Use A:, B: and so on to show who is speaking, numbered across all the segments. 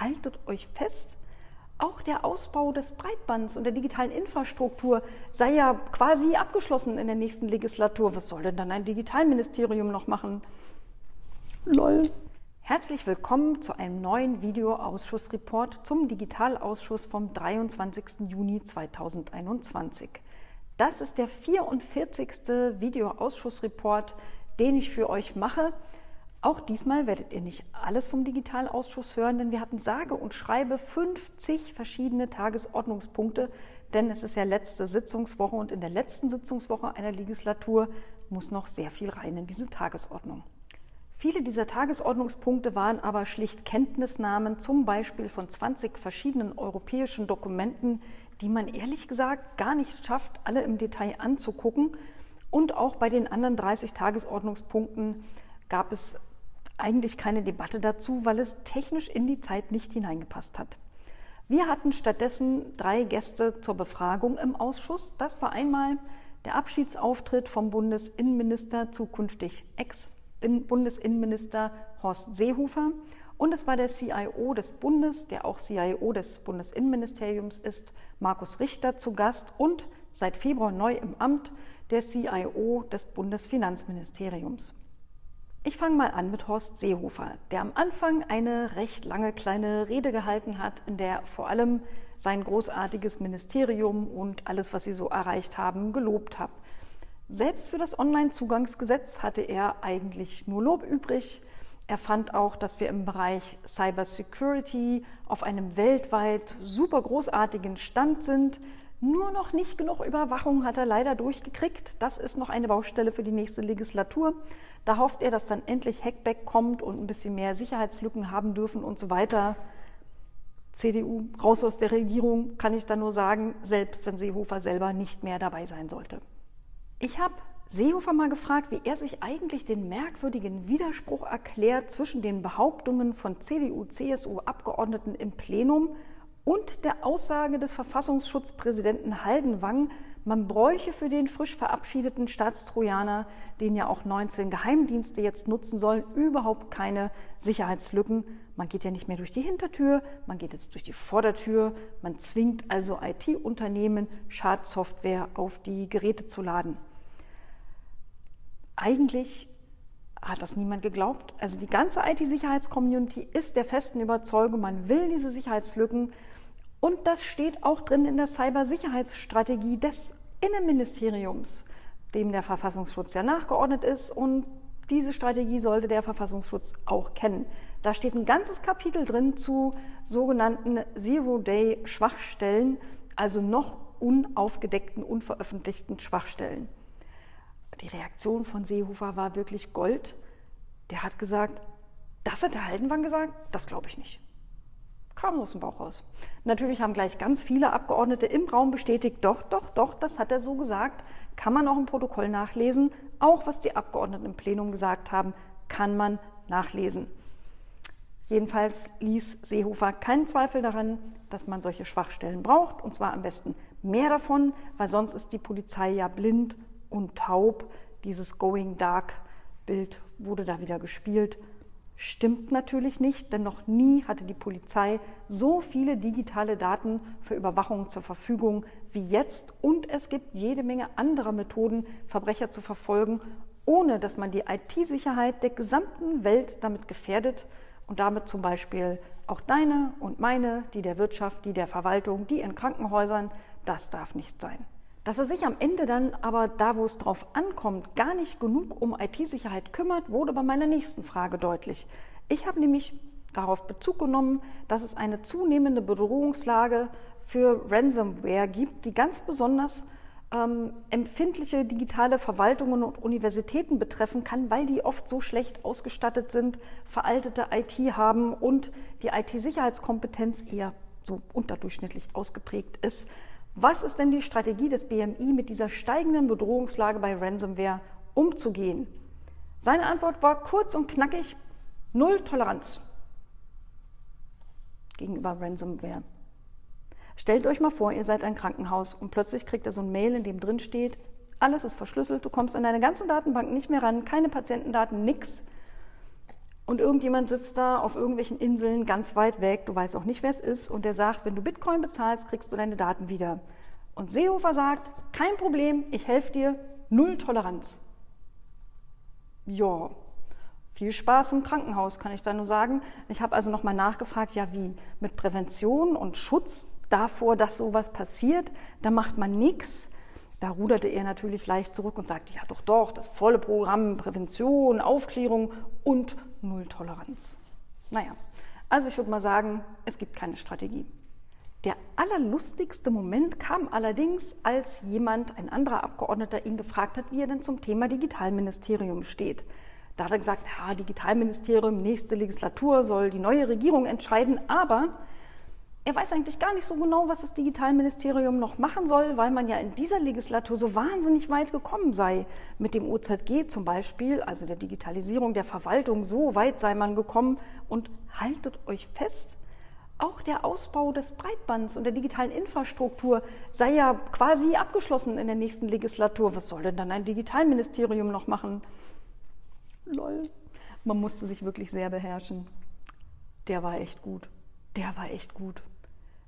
A: haltet euch fest, auch der Ausbau des Breitbands und der digitalen Infrastruktur sei ja quasi abgeschlossen in der nächsten Legislatur. Was soll denn dann ein Digitalministerium noch machen? Lol. Herzlich willkommen zu einem neuen Videoausschussreport zum Digitalausschuss vom 23. Juni 2021. Das ist der 44. Videoausschussreport, den ich für euch mache. Auch diesmal werdet ihr nicht alles vom Digitalausschuss hören, denn wir hatten sage und schreibe 50 verschiedene Tagesordnungspunkte, denn es ist ja letzte Sitzungswoche und in der letzten Sitzungswoche einer Legislatur muss noch sehr viel rein in diese Tagesordnung. Viele dieser Tagesordnungspunkte waren aber schlicht Kenntnisnahmen, zum Beispiel von 20 verschiedenen europäischen Dokumenten, die man ehrlich gesagt gar nicht schafft, alle im Detail anzugucken. Und auch bei den anderen 30 Tagesordnungspunkten gab es eigentlich keine Debatte dazu, weil es technisch in die Zeit nicht hineingepasst hat. Wir hatten stattdessen drei Gäste zur Befragung im Ausschuss. Das war einmal der Abschiedsauftritt vom Bundesinnenminister, zukünftig Ex-Bundesinnenminister Horst Seehofer. Und es war der CIO des Bundes, der auch CIO des Bundesinnenministeriums ist, Markus Richter zu Gast und seit Februar neu im Amt der CIO des Bundesfinanzministeriums. Ich fange mal an mit Horst Seehofer, der am Anfang eine recht lange kleine Rede gehalten hat, in der vor allem sein großartiges Ministerium und alles, was sie so erreicht haben, gelobt hat. Selbst für das Onlinezugangsgesetz hatte er eigentlich nur Lob übrig. Er fand auch, dass wir im Bereich Cybersecurity auf einem weltweit super großartigen Stand sind. Nur noch nicht genug Überwachung hat er leider durchgekriegt. Das ist noch eine Baustelle für die nächste Legislatur. Da hofft er, dass dann endlich Hackback kommt und ein bisschen mehr Sicherheitslücken haben dürfen und so weiter. CDU raus aus der Regierung, kann ich da nur sagen, selbst wenn Seehofer selber nicht mehr dabei sein sollte. Ich habe Seehofer mal gefragt, wie er sich eigentlich den merkwürdigen Widerspruch erklärt zwischen den Behauptungen von CDU-CSU-Abgeordneten im Plenum und der Aussage des Verfassungsschutzpräsidenten Haldenwang, man bräuche für den frisch verabschiedeten Staatstrojaner, den ja auch 19 Geheimdienste jetzt nutzen sollen, überhaupt keine Sicherheitslücken. Man geht ja nicht mehr durch die Hintertür, man geht jetzt durch die Vordertür. Man zwingt also IT-Unternehmen, Schadsoftware auf die Geräte zu laden. Eigentlich hat das niemand geglaubt. Also die ganze IT-Sicherheitscommunity ist der festen Überzeugung, man will diese Sicherheitslücken und das steht auch drin in der Cybersicherheitsstrategie des Innenministeriums, dem der Verfassungsschutz ja nachgeordnet ist. Und diese Strategie sollte der Verfassungsschutz auch kennen. Da steht ein ganzes Kapitel drin zu sogenannten Zero-Day-Schwachstellen, also noch unaufgedeckten, unveröffentlichten Schwachstellen. Die Reaktion von Seehofer war wirklich Gold. Der hat gesagt, das hat der Haldenwang gesagt, das glaube ich nicht kam aus dem Bauch raus. Natürlich haben gleich ganz viele Abgeordnete im Raum bestätigt, doch, doch, doch, das hat er so gesagt, kann man auch im Protokoll nachlesen. Auch was die Abgeordneten im Plenum gesagt haben, kann man nachlesen. Jedenfalls ließ Seehofer keinen Zweifel daran, dass man solche Schwachstellen braucht, und zwar am besten mehr davon, weil sonst ist die Polizei ja blind und taub. Dieses Going Dark Bild wurde da wieder gespielt Stimmt natürlich nicht, denn noch nie hatte die Polizei so viele digitale Daten für Überwachung zur Verfügung wie jetzt und es gibt jede Menge anderer Methoden, Verbrecher zu verfolgen, ohne dass man die IT-Sicherheit der gesamten Welt damit gefährdet und damit zum Beispiel auch deine und meine, die der Wirtschaft, die der Verwaltung, die in Krankenhäusern, das darf nicht sein. Dass er sich am Ende dann aber da, wo es drauf ankommt, gar nicht genug um IT-Sicherheit kümmert, wurde bei meiner nächsten Frage deutlich. Ich habe nämlich darauf Bezug genommen, dass es eine zunehmende Bedrohungslage für Ransomware gibt, die ganz besonders ähm, empfindliche digitale Verwaltungen und Universitäten betreffen kann, weil die oft so schlecht ausgestattet sind, veraltete IT haben und die IT-Sicherheitskompetenz eher so unterdurchschnittlich ausgeprägt ist. Was ist denn die Strategie des BMI, mit dieser steigenden Bedrohungslage bei Ransomware umzugehen? Seine Antwort war kurz und knackig, null Toleranz gegenüber Ransomware. Stellt euch mal vor, ihr seid ein Krankenhaus und plötzlich kriegt ihr so ein Mail, in dem drin steht, alles ist verschlüsselt, du kommst an deine ganzen Datenbank nicht mehr ran, keine Patientendaten, nix. Und irgendjemand sitzt da auf irgendwelchen Inseln ganz weit weg, du weißt auch nicht, wer es ist, und der sagt, wenn du Bitcoin bezahlst, kriegst du deine Daten wieder. Und Seehofer sagt, kein Problem, ich helfe dir, null Toleranz. Ja, viel Spaß im Krankenhaus, kann ich da nur sagen. Ich habe also nochmal nachgefragt, ja wie, mit Prävention und Schutz davor, dass sowas passiert, da macht man nichts. Da ruderte er natürlich leicht zurück und sagte, ja doch, doch, das volle Programm, Prävention, Aufklärung und Nulltoleranz. Naja, also ich würde mal sagen, es gibt keine Strategie. Der allerlustigste Moment kam allerdings, als jemand, ein anderer Abgeordneter, ihn gefragt hat, wie er denn zum Thema Digitalministerium steht. Da hat er gesagt, ja, Digitalministerium, nächste Legislatur soll die neue Regierung entscheiden, aber er weiß eigentlich gar nicht so genau, was das Digitalministerium noch machen soll, weil man ja in dieser Legislatur so wahnsinnig weit gekommen sei. Mit dem OZG zum Beispiel, also der Digitalisierung der Verwaltung, so weit sei man gekommen. Und haltet euch fest, auch der Ausbau des Breitbands und der digitalen Infrastruktur sei ja quasi abgeschlossen in der nächsten Legislatur. Was soll denn dann ein Digitalministerium noch machen? Lol. Man musste sich wirklich sehr beherrschen. Der war echt gut. Der war echt gut.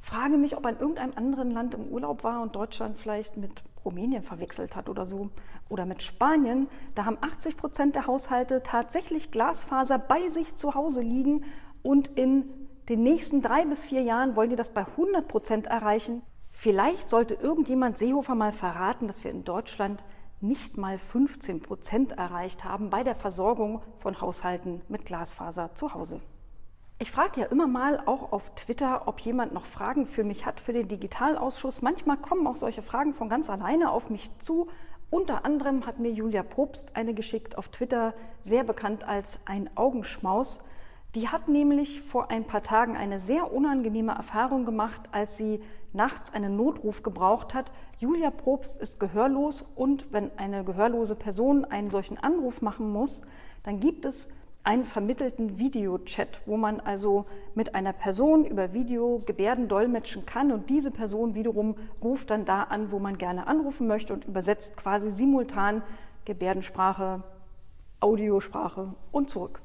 A: Frage mich, ob er in irgendeinem anderen Land im Urlaub war und Deutschland vielleicht mit Rumänien verwechselt hat oder so. Oder mit Spanien. Da haben 80 Prozent der Haushalte tatsächlich Glasfaser bei sich zu Hause liegen und in den nächsten drei bis vier Jahren wollen die das bei 100 Prozent erreichen. Vielleicht sollte irgendjemand Seehofer mal verraten, dass wir in Deutschland nicht mal 15 Prozent erreicht haben bei der Versorgung von Haushalten mit Glasfaser zu Hause. Ich frage ja immer mal auch auf Twitter, ob jemand noch Fragen für mich hat für den Digitalausschuss. Manchmal kommen auch solche Fragen von ganz alleine auf mich zu. Unter anderem hat mir Julia Probst eine geschickt auf Twitter, sehr bekannt als ein Augenschmaus. Die hat nämlich vor ein paar Tagen eine sehr unangenehme Erfahrung gemacht, als sie nachts einen Notruf gebraucht hat. Julia Probst ist gehörlos und wenn eine gehörlose Person einen solchen Anruf machen muss, dann gibt es einen vermittelten Videochat, wo man also mit einer Person über Video Gebärden dolmetschen kann und diese Person wiederum ruft dann da an, wo man gerne anrufen möchte und übersetzt quasi simultan Gebärdensprache, Audiosprache und zurück.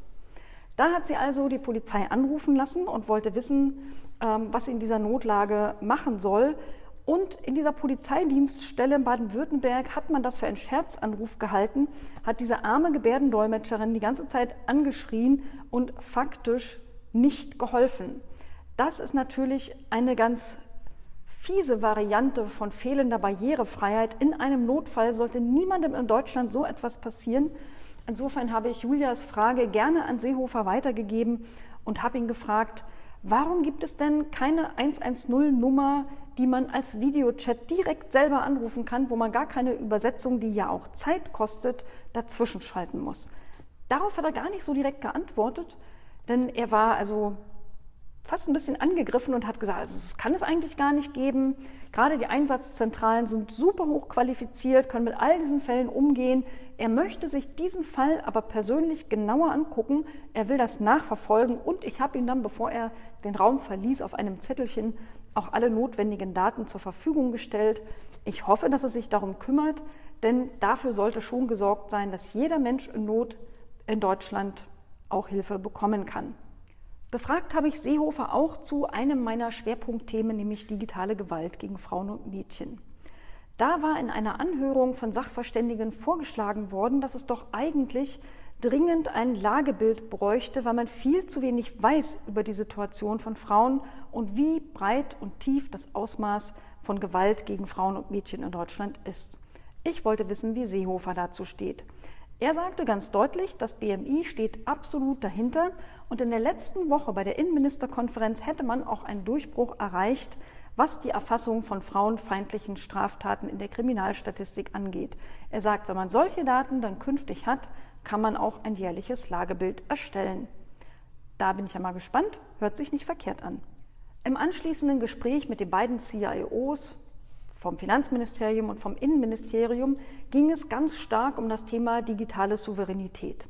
A: Da hat sie also die Polizei anrufen lassen und wollte wissen, ähm, was sie in dieser Notlage machen soll. Und in dieser Polizeidienststelle in Baden-Württemberg hat man das für einen Scherzanruf gehalten, hat diese arme Gebärdendolmetscherin die ganze Zeit angeschrien und faktisch nicht geholfen. Das ist natürlich eine ganz fiese Variante von fehlender Barrierefreiheit. In einem Notfall sollte niemandem in Deutschland so etwas passieren. Insofern habe ich Julias Frage gerne an Seehofer weitergegeben und habe ihn gefragt, warum gibt es denn keine 110-Nummer, die man als Videochat direkt selber anrufen kann, wo man gar keine Übersetzung, die ja auch Zeit kostet, dazwischen schalten muss. Darauf hat er gar nicht so direkt geantwortet, denn er war also fast ein bisschen angegriffen und hat gesagt, also das kann es eigentlich gar nicht geben. Gerade die Einsatzzentralen sind super hoch qualifiziert, können mit all diesen Fällen umgehen. Er möchte sich diesen Fall aber persönlich genauer angucken. Er will das nachverfolgen und ich habe ihm dann, bevor er den Raum verließ, auf einem Zettelchen auch alle notwendigen Daten zur Verfügung gestellt. Ich hoffe, dass er sich darum kümmert, denn dafür sollte schon gesorgt sein, dass jeder Mensch in Not in Deutschland auch Hilfe bekommen kann. Befragt habe ich Seehofer auch zu einem meiner Schwerpunktthemen, nämlich digitale Gewalt gegen Frauen und Mädchen. Da war in einer Anhörung von Sachverständigen vorgeschlagen worden, dass es doch eigentlich dringend ein Lagebild bräuchte, weil man viel zu wenig weiß über die Situation von Frauen und wie breit und tief das Ausmaß von Gewalt gegen Frauen und Mädchen in Deutschland ist. Ich wollte wissen, wie Seehofer dazu steht. Er sagte ganz deutlich, das BMI steht absolut dahinter und in der letzten Woche bei der Innenministerkonferenz hätte man auch einen Durchbruch erreicht, was die Erfassung von frauenfeindlichen Straftaten in der Kriminalstatistik angeht. Er sagt, wenn man solche Daten dann künftig hat, kann man auch ein jährliches Lagebild erstellen. Da bin ich ja mal gespannt, hört sich nicht verkehrt an. Im anschließenden Gespräch mit den beiden CIOs vom Finanzministerium und vom Innenministerium ging es ganz stark um das Thema digitale Souveränität.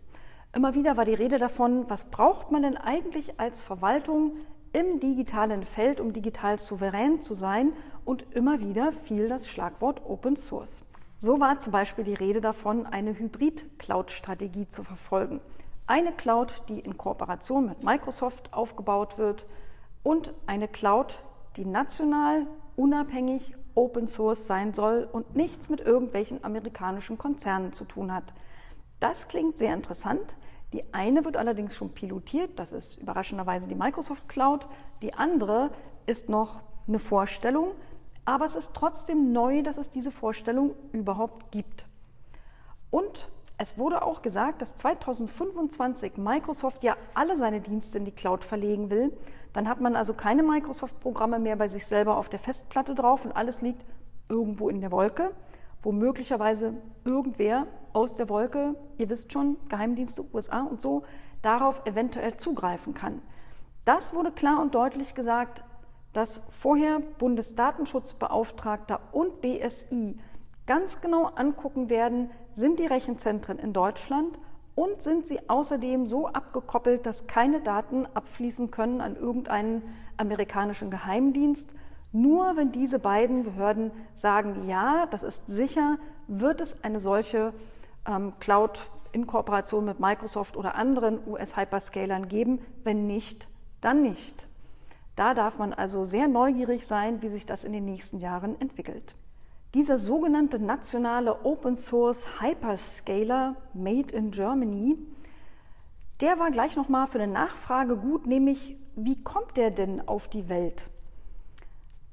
A: Immer wieder war die Rede davon, was braucht man denn eigentlich als Verwaltung im digitalen Feld, um digital souverän zu sein? Und immer wieder fiel das Schlagwort Open Source. So war zum Beispiel die Rede davon, eine Hybrid-Cloud-Strategie zu verfolgen. Eine Cloud, die in Kooperation mit Microsoft aufgebaut wird und eine Cloud, die national, unabhängig, Open Source sein soll und nichts mit irgendwelchen amerikanischen Konzernen zu tun hat. Das klingt sehr interessant. Die eine wird allerdings schon pilotiert, das ist überraschenderweise die Microsoft Cloud. Die andere ist noch eine Vorstellung, aber es ist trotzdem neu, dass es diese Vorstellung überhaupt gibt. Und es wurde auch gesagt, dass 2025 Microsoft ja alle seine Dienste in die Cloud verlegen will. Dann hat man also keine Microsoft-Programme mehr bei sich selber auf der Festplatte drauf und alles liegt irgendwo in der Wolke, wo möglicherweise irgendwer aus der Wolke, ihr wisst schon, Geheimdienste USA und so, darauf eventuell zugreifen kann. Das wurde klar und deutlich gesagt, dass vorher Bundesdatenschutzbeauftragter und BSI ganz genau angucken werden, sind die Rechenzentren in Deutschland und sind sie außerdem so abgekoppelt, dass keine Daten abfließen können an irgendeinen amerikanischen Geheimdienst. Nur wenn diese beiden Behörden sagen, ja, das ist sicher, wird es eine solche ähm, Cloud in Kooperation mit Microsoft oder anderen US-Hyperscalern geben. Wenn nicht, dann nicht. Da darf man also sehr neugierig sein, wie sich das in den nächsten Jahren entwickelt. Dieser sogenannte nationale Open Source Hyperscaler Made in Germany, der war gleich nochmal für eine Nachfrage gut, nämlich wie kommt der denn auf die Welt?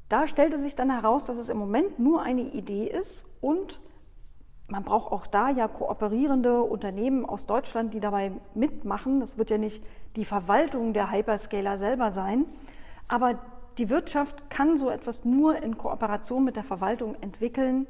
A: Da stellte sich dann heraus, dass es im Moment nur eine Idee ist und man braucht auch da ja kooperierende Unternehmen aus Deutschland, die dabei mitmachen. Das wird ja nicht die Verwaltung der Hyperscaler selber sein, aber die Wirtschaft kann so etwas nur in Kooperation mit der Verwaltung entwickeln,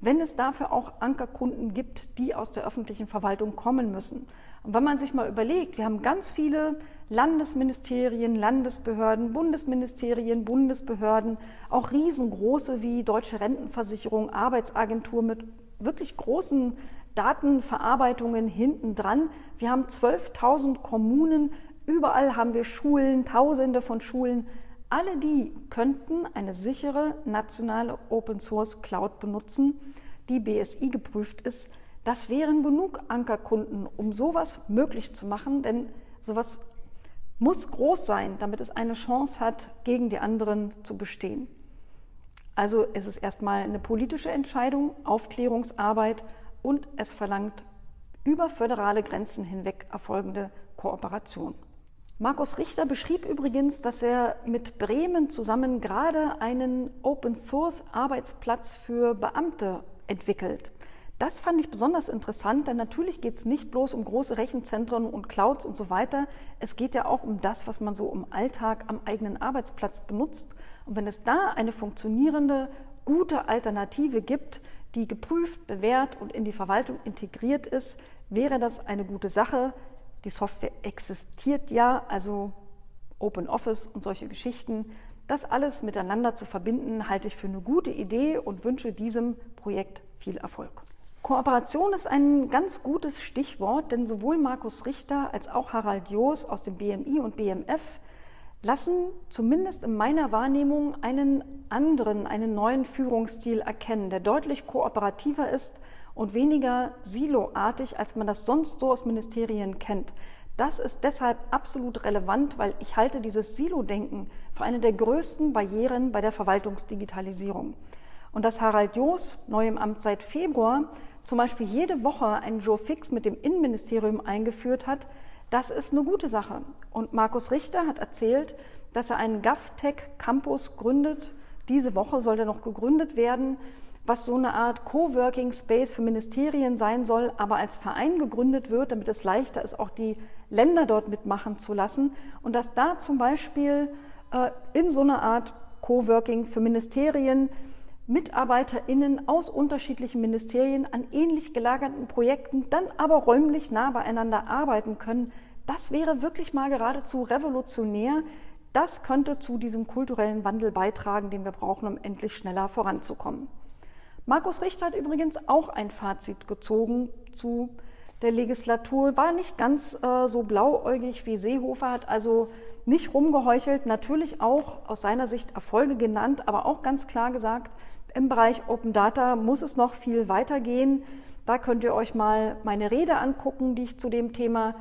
A: wenn es dafür auch Ankerkunden gibt, die aus der öffentlichen Verwaltung kommen müssen. Und wenn man sich mal überlegt, wir haben ganz viele Landesministerien, Landesbehörden, Bundesministerien, Bundesbehörden, auch riesengroße wie Deutsche Rentenversicherung, Arbeitsagentur mit wirklich großen Datenverarbeitungen hinten dran. Wir haben 12.000 Kommunen, überall haben wir Schulen, Tausende von Schulen. Alle die könnten eine sichere nationale Open Source Cloud benutzen, die BSI geprüft ist. Das wären genug Ankerkunden, um sowas möglich zu machen, denn sowas muss groß sein, damit es eine Chance hat, gegen die anderen zu bestehen. Also ist es erstmal eine politische Entscheidung, Aufklärungsarbeit und es verlangt über föderale Grenzen hinweg erfolgende Kooperation. Markus Richter beschrieb übrigens, dass er mit Bremen zusammen gerade einen Open-Source-Arbeitsplatz für Beamte entwickelt. Das fand ich besonders interessant, denn natürlich geht es nicht bloß um große Rechenzentren und Clouds und so weiter. Es geht ja auch um das, was man so im Alltag am eigenen Arbeitsplatz benutzt. Und wenn es da eine funktionierende, gute Alternative gibt, die geprüft, bewährt und in die Verwaltung integriert ist, wäre das eine gute Sache. Die Software existiert ja, also Open Office und solche Geschichten. Das alles miteinander zu verbinden, halte ich für eine gute Idee und wünsche diesem Projekt viel Erfolg. Kooperation ist ein ganz gutes Stichwort, denn sowohl Markus Richter als auch Harald Joos aus dem BMI und BMF lassen zumindest in meiner Wahrnehmung einen anderen, einen neuen Führungsstil erkennen, der deutlich kooperativer ist und weniger siloartig, als man das sonst so aus Ministerien kennt. Das ist deshalb absolut relevant, weil ich halte dieses Silo-Denken für eine der größten Barrieren bei der Verwaltungsdigitalisierung. Und dass Harald Joos, neu im Amt seit Februar, zum Beispiel jede Woche einen Joe Fix mit dem Innenministerium eingeführt hat, das ist eine gute Sache. Und Markus Richter hat erzählt, dass er einen GovTech Campus gründet. Diese Woche soll er noch gegründet werden was so eine Art Coworking Space für Ministerien sein soll, aber als Verein gegründet wird, damit es leichter ist, auch die Länder dort mitmachen zu lassen. Und dass da zum Beispiel äh, in so einer Art Coworking für Ministerien MitarbeiterInnen aus unterschiedlichen Ministerien an ähnlich gelagerten Projekten dann aber räumlich nah beieinander arbeiten können, das wäre wirklich mal geradezu revolutionär. Das könnte zu diesem kulturellen Wandel beitragen, den wir brauchen, um endlich schneller voranzukommen. Markus Richter hat übrigens auch ein Fazit gezogen zu der Legislatur, war nicht ganz äh, so blauäugig wie Seehofer, hat also nicht rumgeheuchelt, natürlich auch aus seiner Sicht Erfolge genannt, aber auch ganz klar gesagt, im Bereich Open Data muss es noch viel weitergehen. Da könnt ihr euch mal meine Rede angucken, die ich zu dem Thema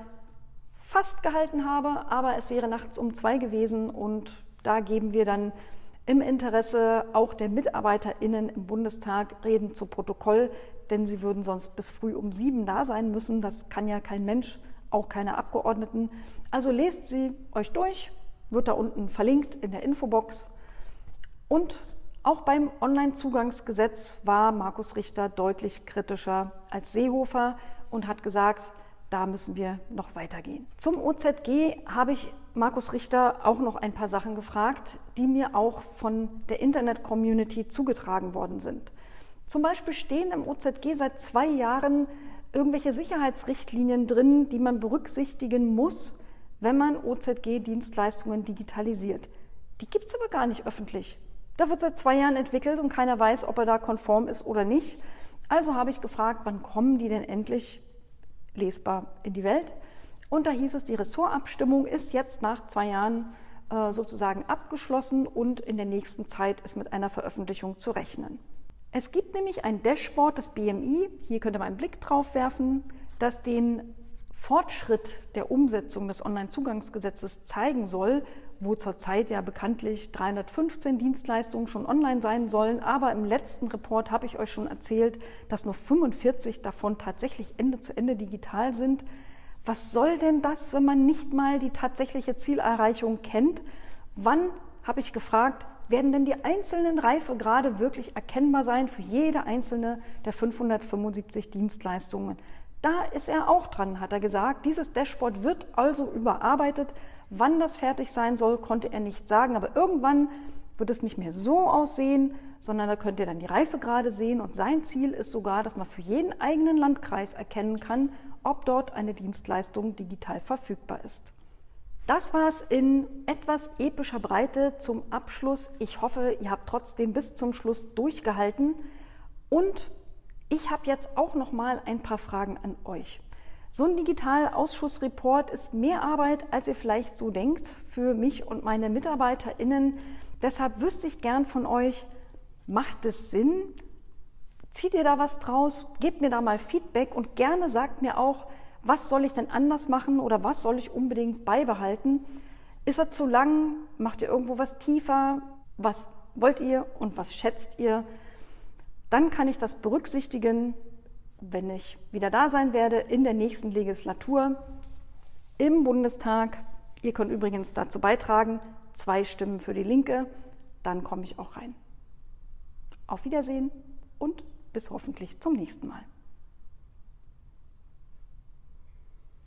A: fast gehalten habe, aber es wäre nachts um zwei gewesen und da geben wir dann im Interesse auch der MitarbeiterInnen im Bundestag Reden zu Protokoll, denn sie würden sonst bis früh um sieben da sein müssen. Das kann ja kein Mensch, auch keine Abgeordneten. Also lest sie euch durch, wird da unten verlinkt in der Infobox. Und auch beim Onlinezugangsgesetz war Markus Richter deutlich kritischer als Seehofer und hat gesagt, da müssen wir noch weitergehen. Zum OZG habe ich Markus Richter auch noch ein paar Sachen gefragt, die mir auch von der Internet-Community zugetragen worden sind. Zum Beispiel stehen im OZG seit zwei Jahren irgendwelche Sicherheitsrichtlinien drin, die man berücksichtigen muss, wenn man OZG-Dienstleistungen digitalisiert. Die gibt es aber gar nicht öffentlich. Da wird seit zwei Jahren entwickelt und keiner weiß, ob er da konform ist oder nicht. Also habe ich gefragt, wann kommen die denn endlich lesbar in die Welt. Und da hieß es, die Ressortabstimmung ist jetzt nach zwei Jahren äh, sozusagen abgeschlossen und in der nächsten Zeit ist mit einer Veröffentlichung zu rechnen. Es gibt nämlich ein Dashboard des BMI, hier könnt ihr mal einen Blick drauf werfen, das den Fortschritt der Umsetzung des Onlinezugangsgesetzes zeigen soll, wo zurzeit ja bekanntlich 315 Dienstleistungen schon online sein sollen. Aber im letzten Report habe ich euch schon erzählt, dass nur 45 davon tatsächlich Ende zu Ende digital sind. Was soll denn das, wenn man nicht mal die tatsächliche Zielerreichung kennt? Wann, habe ich gefragt, werden denn die einzelnen Reifegrade wirklich erkennbar sein für jede einzelne der 575 Dienstleistungen? Da ist er auch dran, hat er gesagt. Dieses Dashboard wird also überarbeitet. Wann das fertig sein soll, konnte er nicht sagen. Aber irgendwann wird es nicht mehr so aussehen, sondern da könnt ihr dann die Reifegrade sehen. Und sein Ziel ist sogar, dass man für jeden eigenen Landkreis erkennen kann, ob dort eine Dienstleistung digital verfügbar ist. Das war es in etwas epischer Breite zum Abschluss. Ich hoffe, ihr habt trotzdem bis zum Schluss durchgehalten und ich habe jetzt auch noch mal ein paar Fragen an euch. So ein Digitalausschussreport ist mehr Arbeit, als ihr vielleicht so denkt, für mich und meine MitarbeiterInnen. Deshalb wüsste ich gern von euch, macht es Sinn? Zieht ihr da was draus? Gebt mir da mal Feedback und gerne sagt mir auch, was soll ich denn anders machen oder was soll ich unbedingt beibehalten? Ist er zu lang? Macht ihr irgendwo was tiefer? Was wollt ihr und was schätzt ihr? Dann kann ich das berücksichtigen, wenn ich wieder da sein werde in der nächsten Legislatur im Bundestag. Ihr könnt übrigens dazu beitragen, zwei Stimmen für die Linke, dann komme ich auch rein. Auf Wiedersehen und bis hoffentlich zum nächsten Mal.